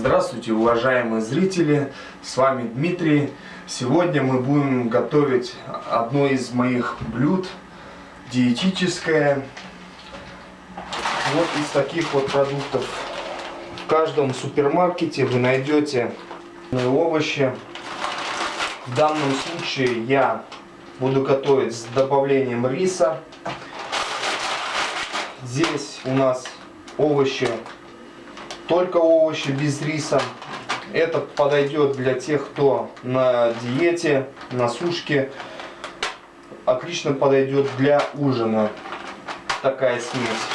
Здравствуйте, уважаемые зрители, с вами Дмитрий. Сегодня мы будем готовить одно из моих блюд, диетическое. Вот из таких вот продуктов. В каждом супермаркете вы найдете овощи. В данном случае я буду готовить с добавлением риса. Здесь у нас овощи только овощи без риса. Это подойдет для тех, кто на диете, на сушке. Отлично подойдет для ужина такая смесь.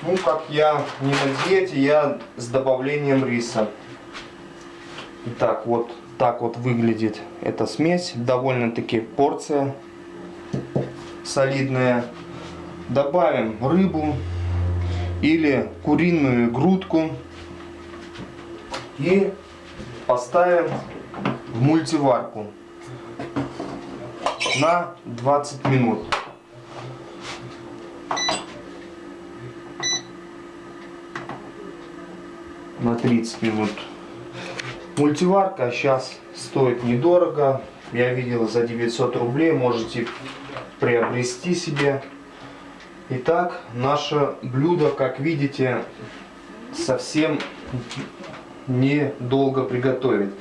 Ну, как я не на диете, я с добавлением риса. Итак, вот так вот выглядит эта смесь. Довольно-таки порция солидная. Добавим рыбу или куриную грудку и поставим в мультиварку на 20 минут. На 30 минут. Мультиварка сейчас стоит недорого. Я видел за 900 рублей. Можете приобрести себе Итак, наше блюдо, как видите, совсем недолго приготовить.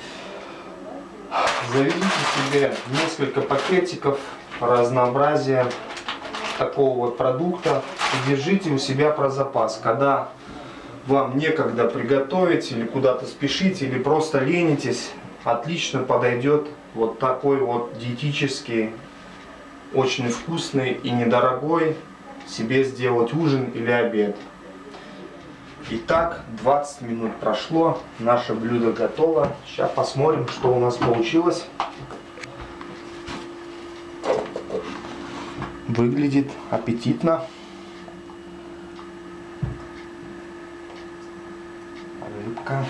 Заведите себе несколько пакетиков разнообразия такого вот продукта держите у себя про запас. Когда вам некогда приготовить или куда-то спешить или просто ленитесь, отлично подойдет вот такой вот диетический, очень вкусный и недорогой себе сделать ужин или обед. Итак, 20 минут прошло, наше блюдо готово. Сейчас посмотрим, что у нас получилось. Выглядит аппетитно. Рыбка.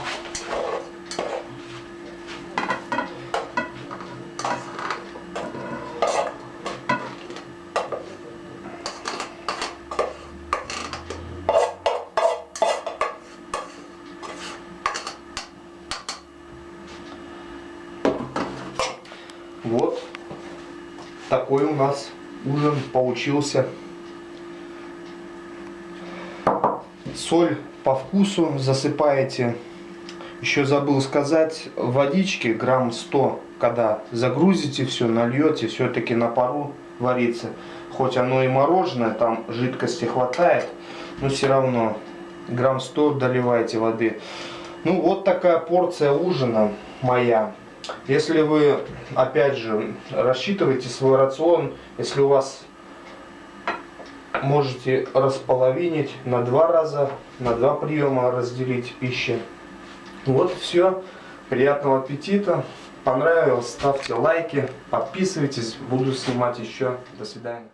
Вот такой у нас ужин получился. Соль по вкусу засыпаете. Еще забыл сказать, водички грамм 100, когда загрузите все, нальете, все-таки на пару варится. Хоть оно и мороженое, там жидкости хватает, но все равно грамм 100 доливайте воды. Ну вот такая порция ужина моя. Если вы, опять же, рассчитываете свой рацион, если у вас можете располовинить на два раза, на два приема разделить пищи. Вот все. Приятного аппетита. Понравилось, ставьте лайки, подписывайтесь. Буду снимать еще. До свидания.